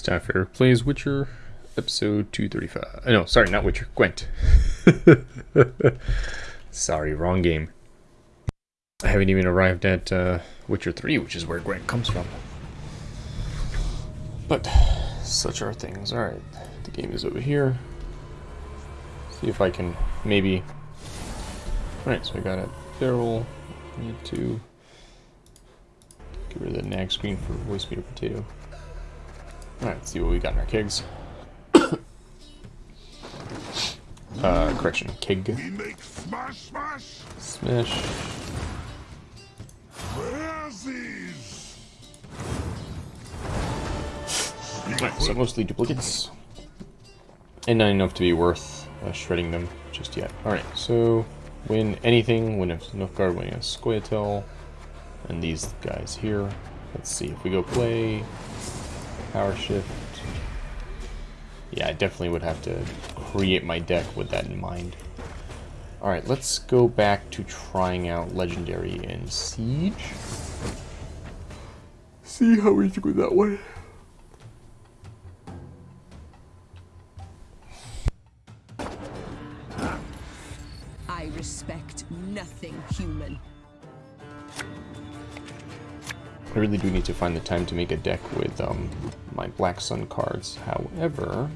For Plays Witcher, episode 235. Uh, no, sorry, not Witcher, Gwent. sorry, wrong game. I haven't even arrived at uh, Witcher 3, which is where Gwent comes from. But, such are things. Alright, the game is over here. See if I can maybe... Alright, so I got a barrel. Need to get rid of the nag screen for Voicemeeter Potato. Alright, let's see what we got in our kegs. uh, correction, keg. We make smash smash. Smash. Razzies. Alright, so mostly duplicates. And not enough to be worth uh, shredding them just yet. Alright, so win anything, win a Nilfgaard, win a Scoia'tael, and these guys here. Let's see, if we go play, power shift. Yeah, I definitely would have to create my deck with that in mind. Alright, let's go back to trying out Legendary and Siege. See how we do with that one. I respect nothing human. I really do need to find the time to make a deck with um, my Black Sun cards. However,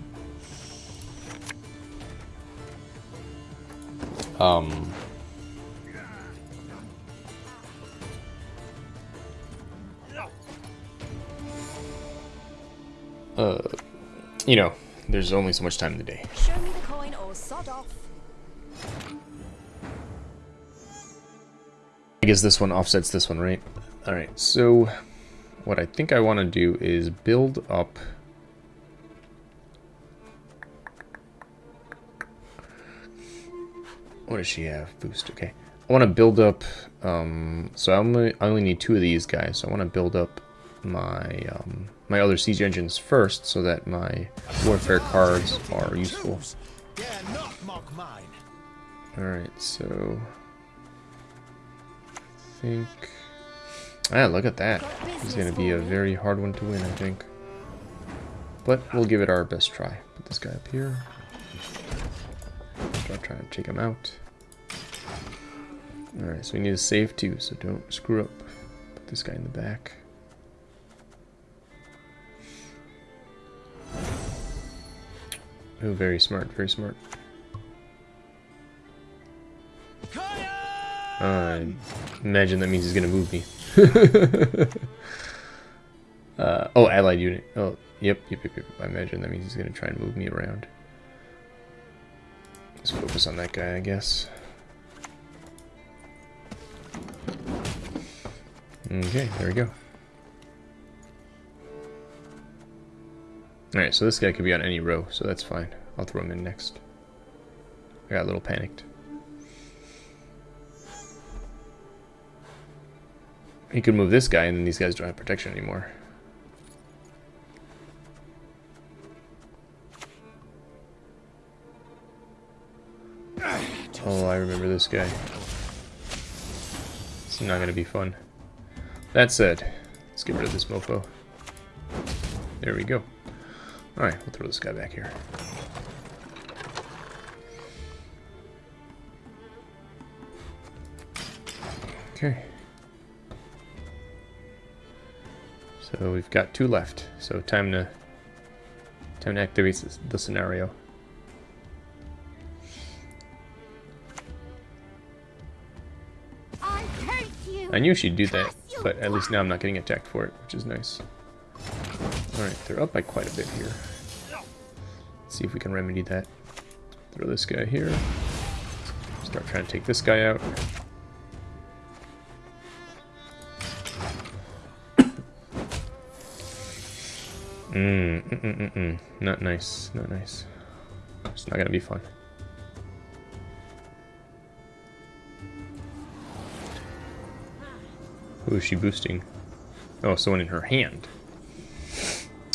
um, uh, you know, there's only so much time in the day. Show me the coin or sod off. I guess this one offsets this one, right? Alright, so what I think I want to do is build up... What does she have? Boost, okay. I want to build up... Um, so I only, I only need two of these guys, so I want to build up my um, my other siege engines first so that my warfare cards are useful. Alright, so... I think... Ah, look at that. This is going to be a very hard one to win, I think. But we'll give it our best try. Put this guy up here. Start trying to take him out. Alright, so we need to save too, so don't screw up. Put this guy in the back. Oh, very smart, very smart. I imagine that means he's gonna move me. uh, oh, allied unit. Oh, yep, yep, yep, yep. I imagine that means he's gonna try and move me around. Let's focus on that guy, I guess. Okay, there we go. Alright, so this guy could be on any row, so that's fine. I'll throw him in next. I got a little panicked. He could move this guy, and then these guys don't have protection anymore. Oh, I remember this guy. It's not to be fun. That said, let's get rid of this mofo. There we go. Alright, we'll throw this guy back here. So we've got two left. So time to time to activate the scenario. I you. I knew she'd do that, but at least now I'm not getting attacked for it, which is nice. Alright, they're up by quite a bit here. Let's see if we can remedy that. Throw this guy here. Start trying to take this guy out. Mm, mm, mm, mm. Not nice, not nice. It's not gonna be fun. Who is she boosting? Oh, someone in her hand.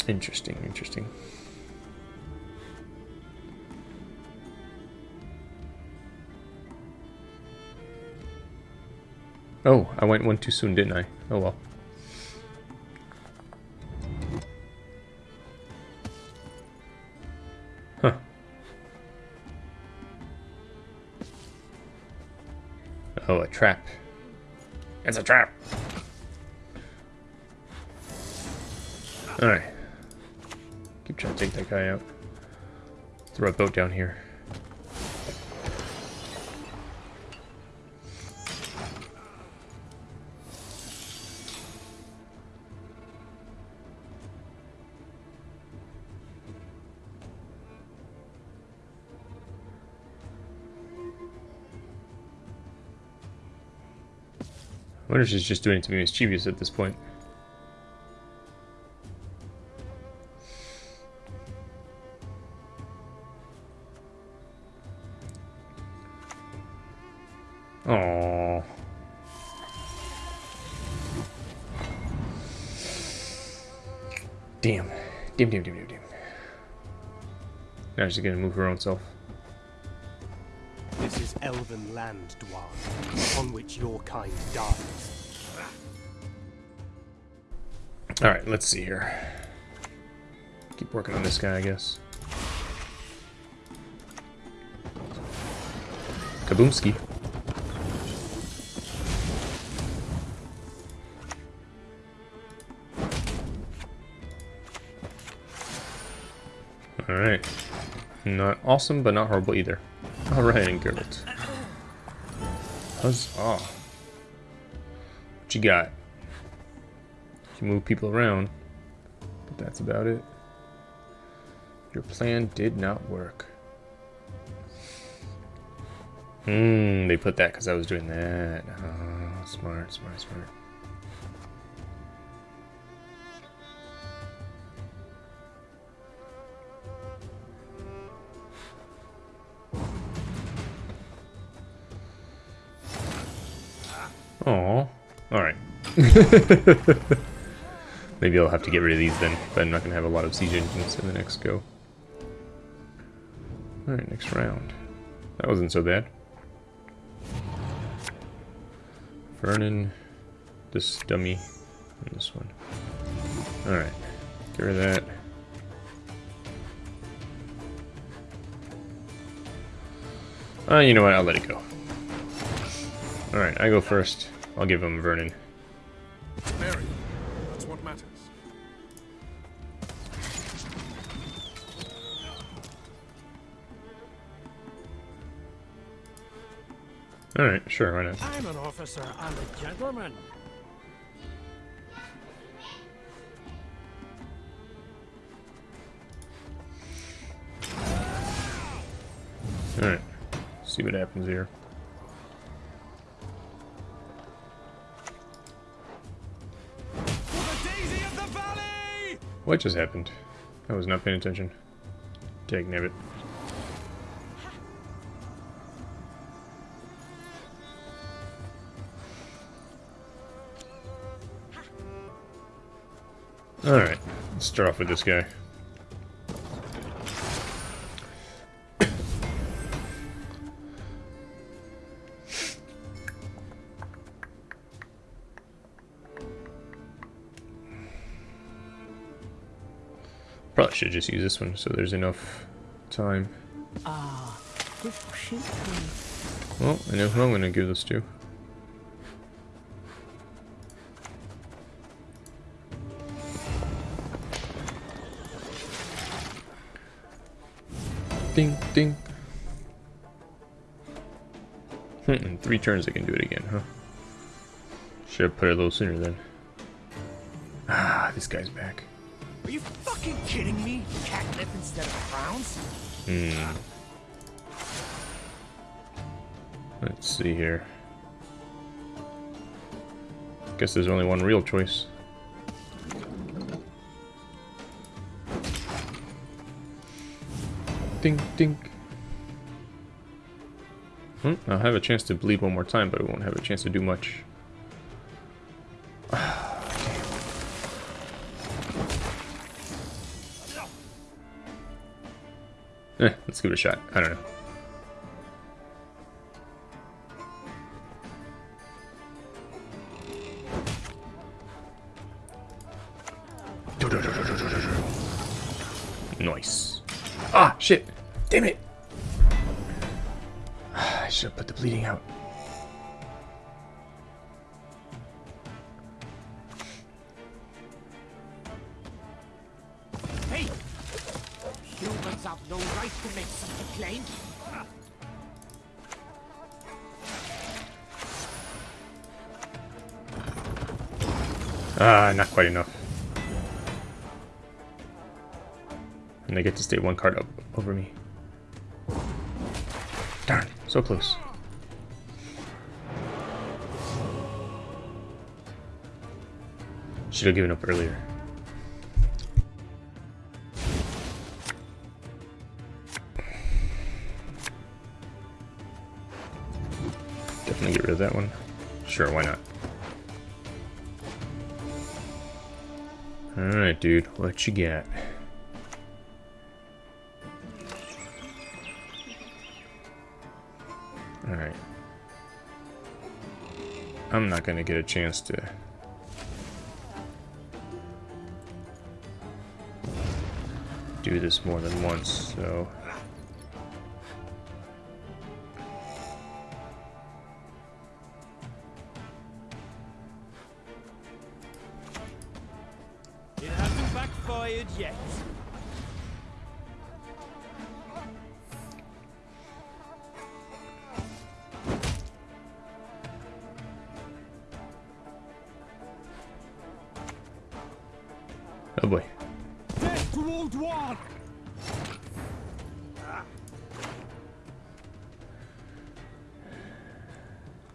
Interesting, interesting. Oh, I went one too soon, didn't I? Oh well. Oh, a trap. It's a trap. Alright. Keep trying to take that guy out. Throw a boat down here. She's just doing it to be mischievous at this point. Oh. Damn. Damn, damn, damn, damn, damn. Now she's gonna move her own self. This is elven land, Dwarf, upon which your kind dies. Alright, let's see here. Keep working on this guy, I guess. Kaboomski. Alright. Not awesome, but not horrible either. Alright, and Geralt. Huzzah. What you got? You move people around, but that's about it. Your plan did not work. Hmm, they put that because I was doing that. Oh, smart, smart, smart. Oh, alright. Maybe I'll have to get rid of these then, but I'm not going to have a lot of siege engines in the next go. Alright, next round. That wasn't so bad. Vernon, this dummy, and this one. Alright, get rid of that. Uh, you know what, I'll let it go. Alright, I go first. I'll give him Vernon. Mary, Alright, sure, why not? I'm an officer and a gentleman. Alright, see what happens here. Daisy of the Valley! What just happened? I was not paying attention. Dag nabbit. Alright, let's start off with this guy. Probably should just use this one so there's enough time. Ah, good shoot me. Well, I know who I'm going to give this to. Ding, ding. Hmm, in three turns I can do it again, huh? Should have put it a little sooner then. Ah, this guy's back. Are you fucking kidding me? Catnip instead of crowns? Hmm. Let's see here. Guess there's only one real choice. Ding, ding. Hmm, I'll have a chance to bleed one more time, but I won't have a chance to do much. Eh, let's give it a shot. I don't know. No right to make such a. Ah, not quite enough. And they get to stay one card up over me. Darn, so close. Should have given up earlier. That one. Sure, why not? Alright, dude, what you got? Alright. I'm not gonna get a chance to... do this more than once, so...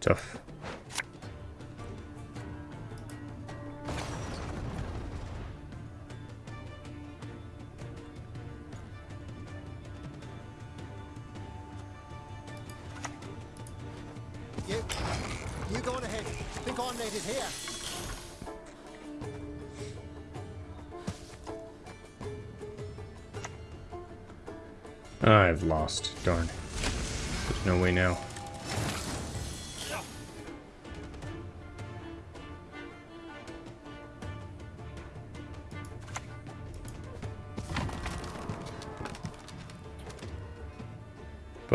Tough. You, you go on ahead. Think I'm needed here. I've lost. Darn. There's no way now.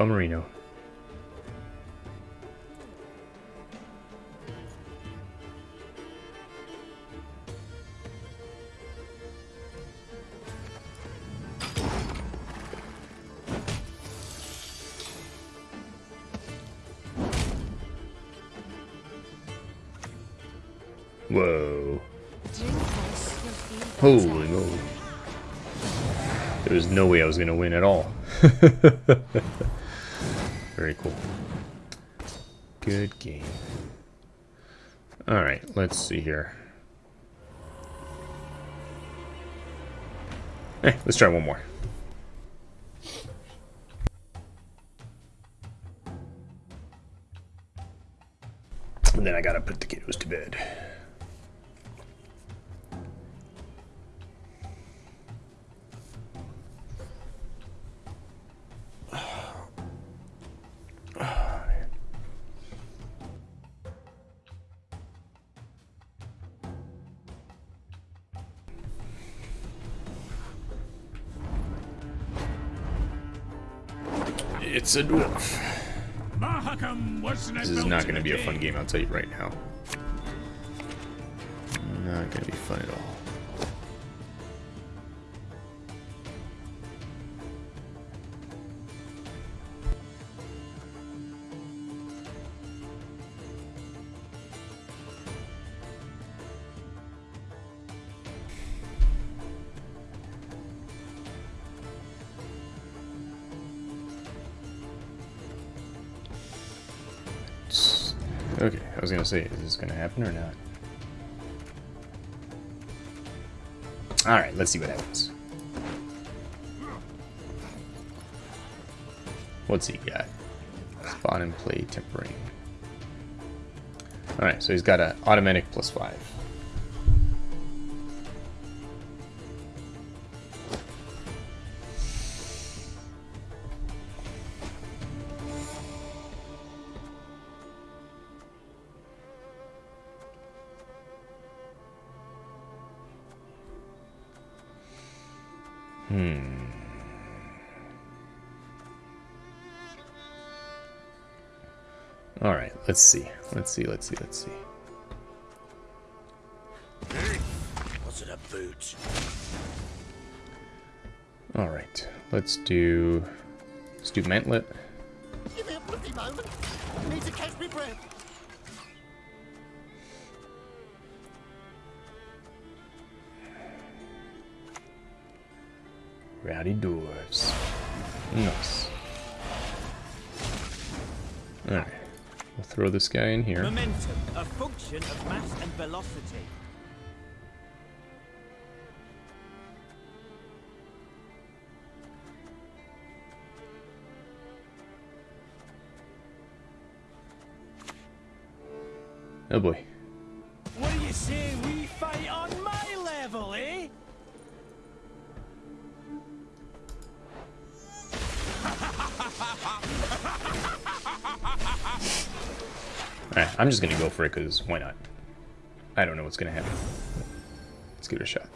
Bummerino. Whoa. Holy moly. There was no way I was going to win at all. Very cool. Good game. Alright, let's see here. Eh, let's try one more. And then I gotta put the kiddos to bed. It's a dwarf. This is not going to be a fun game, I'll tell you right now. Okay, I was gonna say, is this gonna happen or not? Alright, let's see what happens. What's he got? Spawn and play tempering. Alright, so he's got an automatic plus 5. Let's see. Let's see, let's see, let's see. Was it a boot? Alright, let's do... Let's do Mantlet. Give me a bloody moment. I need to catch me breath. Rowdy Dwarves. Nice. Alright. We'll throw this guy in here. Momentum, a function of mass and velocity. Oh boy. Alright, I'm just gonna go for it because why not? I don't know what's gonna happen. Let's give it a shot.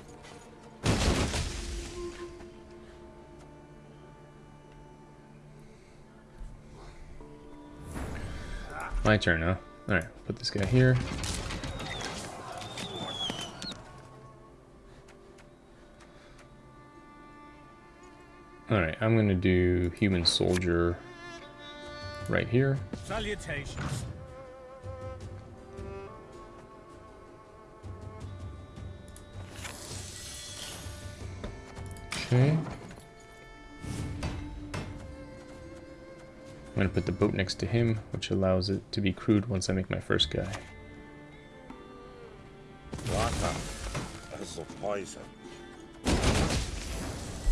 My turn, huh? Alright, put this guy here. Alright, I'm gonna do human soldier right here. Salutations. Okay. I'm gonna put the boat next to him, which allows it to be crewed once I make my first guy. Water is a poison.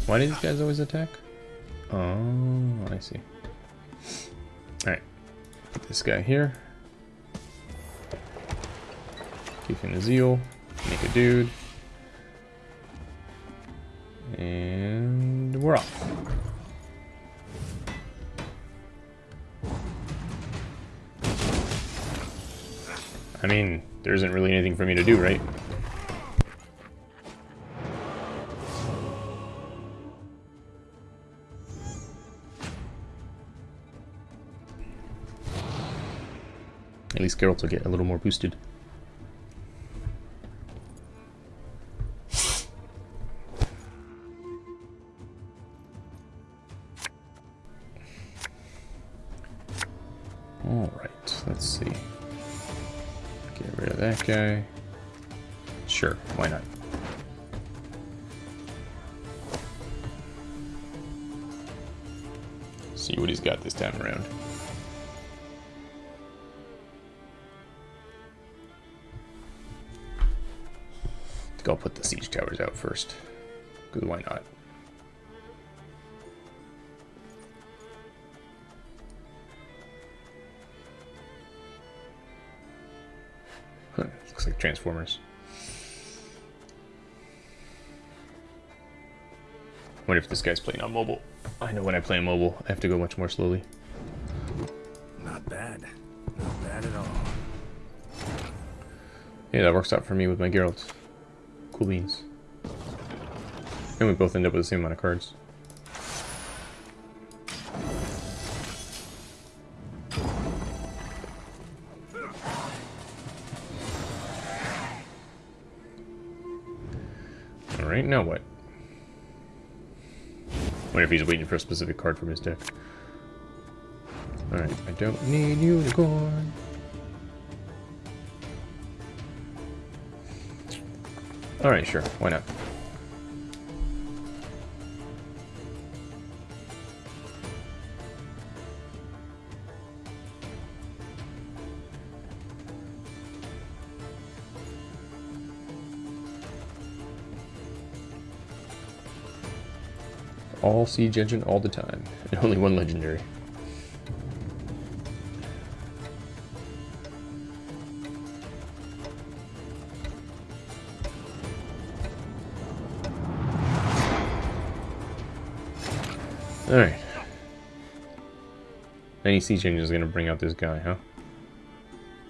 Why do these guys always attack? Oh, I see. Alright. Put this guy here. Give him a zeal. Make a dude. We're off. I mean, there isn't really anything for me to do, right? At least Geralt will get a little more boosted. Rid of that guy. Sure, why not? See what he's got this time around. Think I'll put the siege towers out first. Because why not? Looks like Transformers. Wonder if this guy's playing on mobile? I know when I play on mobile, I have to go much more slowly. Not bad. Not bad at all. Yeah, that works out for me with my Geralt. Cool beans. And we both end up with the same amount of cards. Alright, now what? Wonder if he's waiting for a specific card from his deck. Alright, I don't need unicorn. Alright, sure, why not? All siege engine all the time, and only one legendary. Alright. Any siege engine is going to bring out this guy, huh?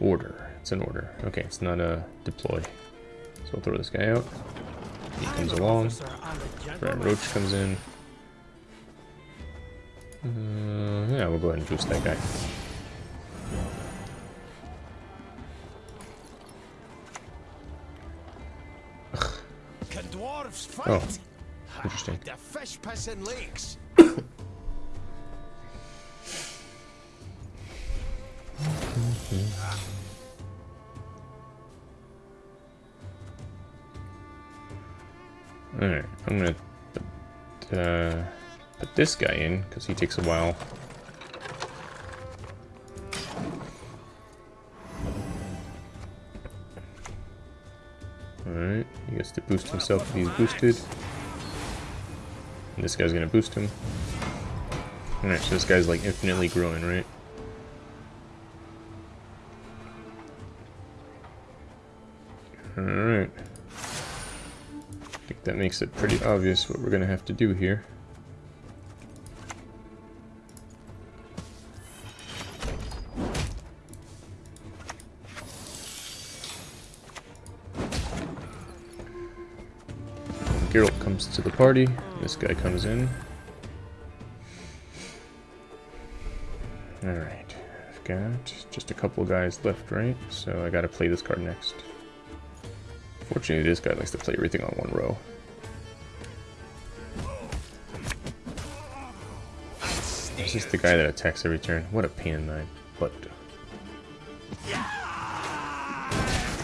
Order. It's an order. Okay, it's not a deploy. So we'll throw this guy out. He comes along. Brent Roach comes in. go ahead and juice that guy. Can dwarves fight? Oh, interesting. The fish piss in lakes. Alright, I'm gonna put, uh, put this guy in, because he takes a while boost himself if he's boosted. And this guy's gonna boost him. Alright, so this guy's like infinitely growing, right? Alright. I think that makes it pretty obvious what we're gonna have to do here. Geralt comes to the party. This guy comes in. Alright. I've got just a couple guys left, right? So I gotta play this card next. Fortunately, this guy likes to play everything on one row. This is the guy that attacks every turn. What a pain in my butt.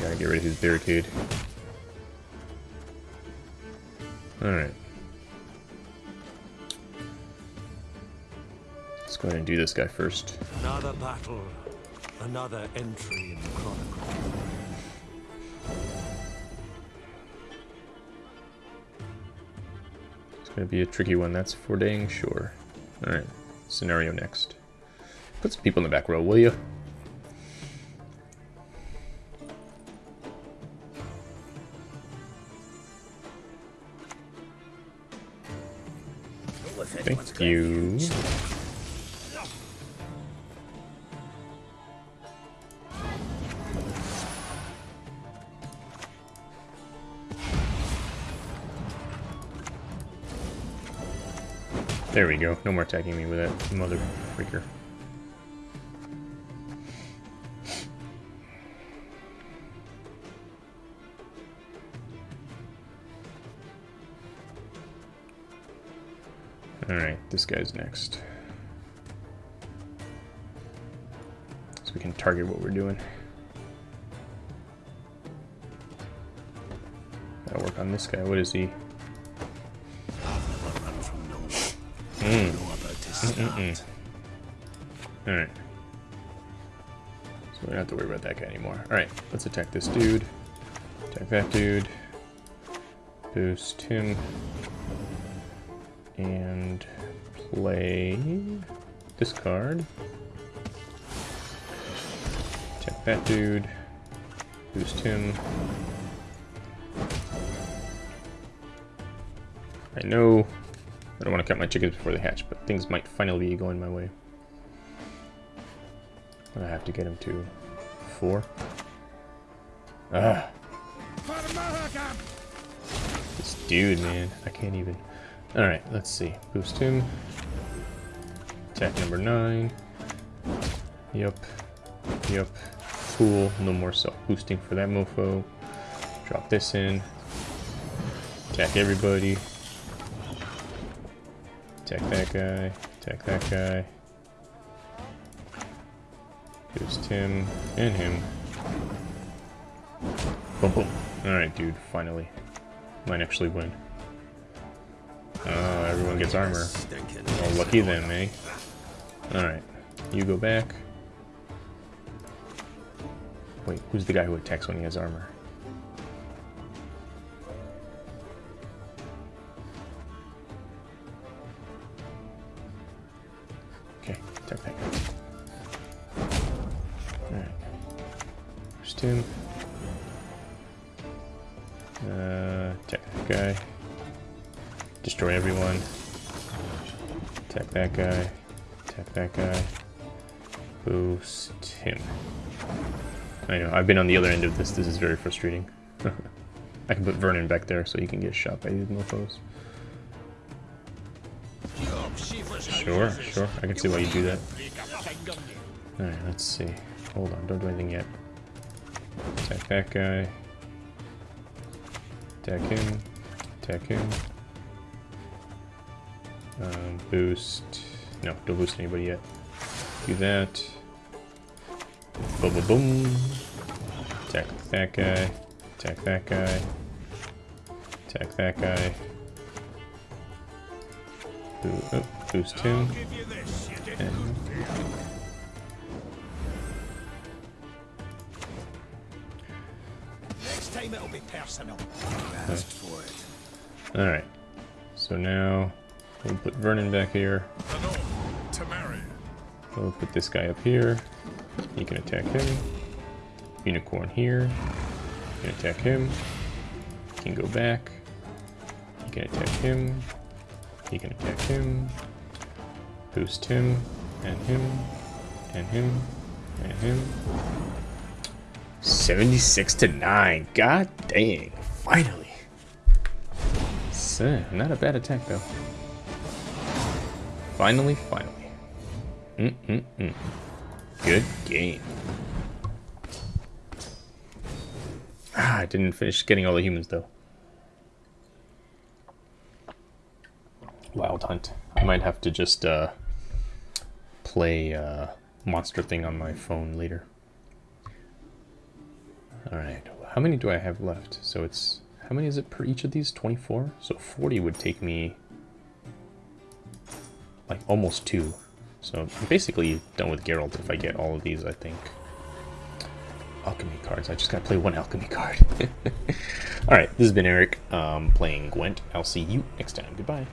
Gotta get rid of his barricade. Alright. Let's go ahead and do this guy first. Another battle, another entry in the chronicle. It's gonna be a tricky one, that's for dang sure. Alright, scenario next. Put some people in the back row, will you? You. There we go. No more attacking me with that mother freaker. This guy's next. So we can target what we're doing. Gotta work on this guy. What is he? Mm. Mm Alright. So we don't have to worry about that guy anymore. Alright, let's attack this dude. Attack that dude. Boost him. And play this card. Attack that dude. Boost him. I know I don't want to count my chickens before they hatch, but things might finally be going my way. I have to get him to four. Ah. This dude, man. I can't even. Alright, let's see. Boost him. Attack number nine. Yep. Yep. Cool. No more self-boosting for that mofo. Drop this in. Attack everybody. Attack that guy. Attack that guy. Boost him and him. Boom, boom. Alright, dude. Finally. Might actually win. Everyone gets armor. Oh, lucky them, eh? Alright. You go back. Wait, who's the guy who attacks when he has armor? Okay, attack that. Alright. Him. Uh, attack that guy. Destroy everyone. Attack that guy. Attack that guy. Boost him. I know, I've been on the other end of this. This is very frustrating. I can put Vernon back there so he can get shot by these mofos. Sure, sure. I can see why you do that. Alright, let's see. Hold on, don't do anything yet. Attack that guy. Attack him. attack him. Um, boost. No, don't boost anybody yet. Do that. Boom, boom, boom. Attack that guy. Attack that guy. Attack that guy. Boo oh, boost him. Give you this, you didn't. And Next time it'll be personal. Alright. So now we'll put Vernon back here. We'll put this guy up here. He can attack him. Unicorn here. He can attack him. Can go back. He can attack him. He can attack him. Boost him. And him. And him. And him. 76 to 9. God dang. Finally. So, not a bad attack though. Finally, finally. Mm-mm-mm. Good game. Ah, I didn't finish getting all the humans though. Wild Hunt. I might have to just uh, play uh, Monster Thing on my phone later. Alright, how many do I have left? So it's, how many is it per each of these? 24? So 40 would take me like almost two. So I'm basically done with Geralt if I get all of these, I think. Alchemy cards. I just gotta play one alchemy card. Alright, this has been Eric um, playing Gwent. I'll see you next time. Goodbye.